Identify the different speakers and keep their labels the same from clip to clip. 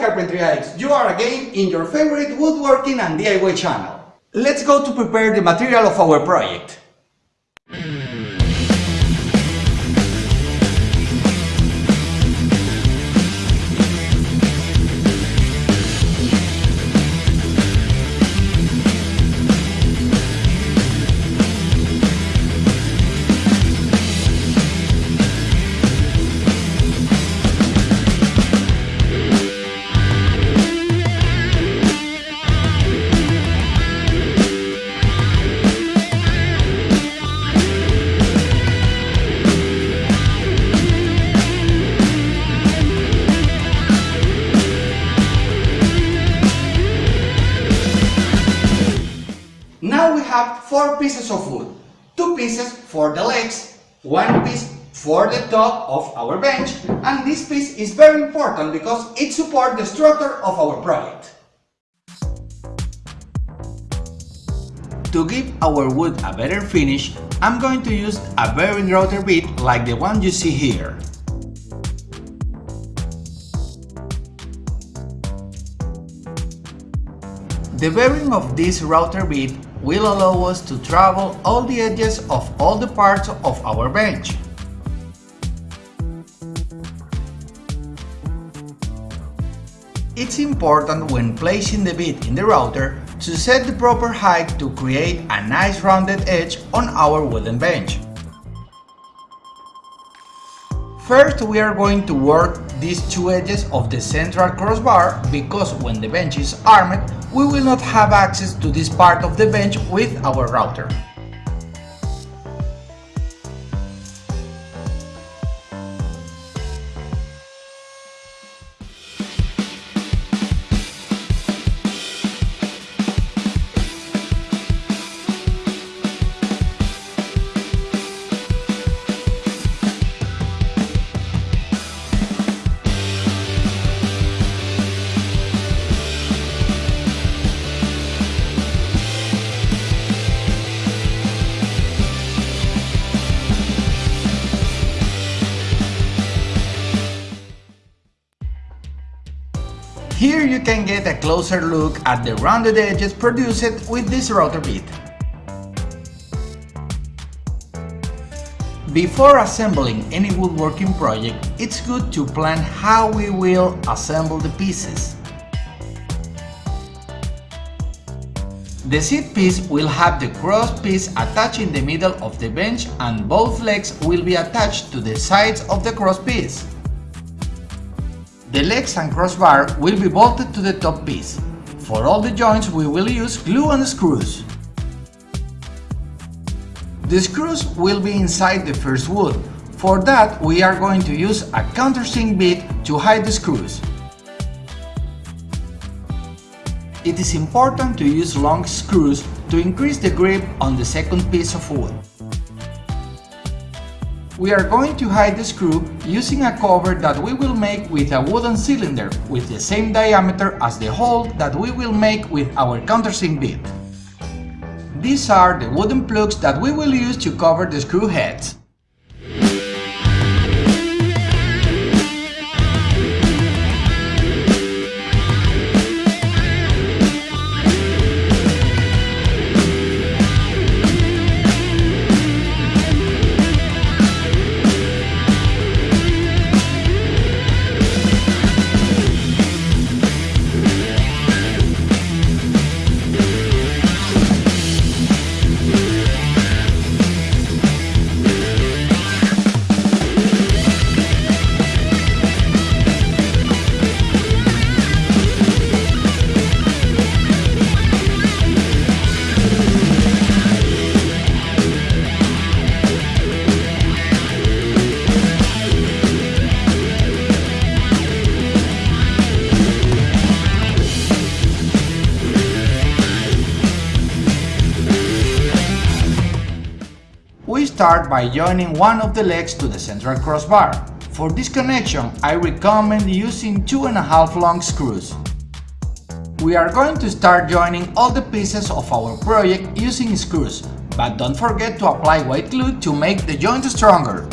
Speaker 1: Carpentry Addicts, you are again in your favorite woodworking and DIY channel. Let's go to prepare the material of our project. Have four pieces of wood. Two pieces for the legs, one piece for the top of our bench, and this piece is very important because it supports the structure of our project. To give our wood a better finish, I'm going to use a bearing router bit like the one you see here. The bearing of this router bit will allow us to travel all the edges of all the parts of our bench. It's important when placing the bit in the router to set the proper height to create a nice rounded edge on our wooden bench. First we are going to work these two edges of the central crossbar because when the bench is armed we will not have access to this part of the bench with our router. Here you can get a closer look at the rounded edges produced with this router bit. Before assembling any woodworking project, it's good to plan how we will assemble the pieces. The seat piece will have the cross piece attached in the middle of the bench and both legs will be attached to the sides of the cross piece. The legs and crossbar will be bolted to the top piece. For all the joints we will use glue and screws. The screws will be inside the first wood. For that we are going to use a countersink bit to hide the screws. It is important to use long screws to increase the grip on the second piece of wood. We are going to hide the screw using a cover that we will make with a wooden cylinder with the same diameter as the hole that we will make with our countersink bit. These are the wooden plugs that we will use to cover the screw heads. Start by joining one of the legs to the central crossbar. For this connection, I recommend using 2.5 long screws. We are going to start joining all the pieces of our project using screws, but don't forget to apply white glue to make the joint stronger.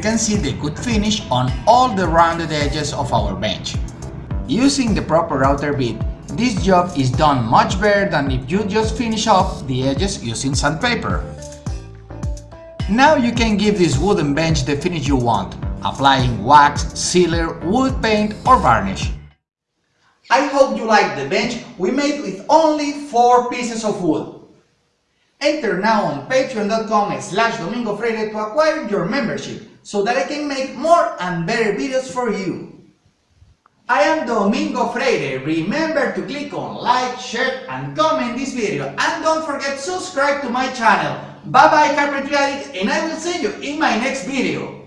Speaker 1: Can see the good finish on all the rounded edges of our bench. Using the proper router bit, this job is done much better than if you just finish off the edges using sandpaper. Now you can give this wooden bench the finish you want, applying wax, sealer, wood paint or varnish. I hope you like the bench we made with only 4 pieces of wood. Enter now on patreon.com slash domingofreire to acquire your membership so that I can make more and better videos for you. I am Domingo Freire. Remember to click on like, share and comment this video and don't forget subscribe to my channel. Bye bye carpentry and I will see you in my next video.